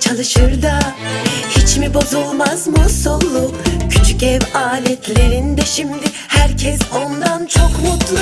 çalışır da Hiç mi bozulmaz musullu Küçük ev aletlerinde şimdi Herkes ondan çok mutlu.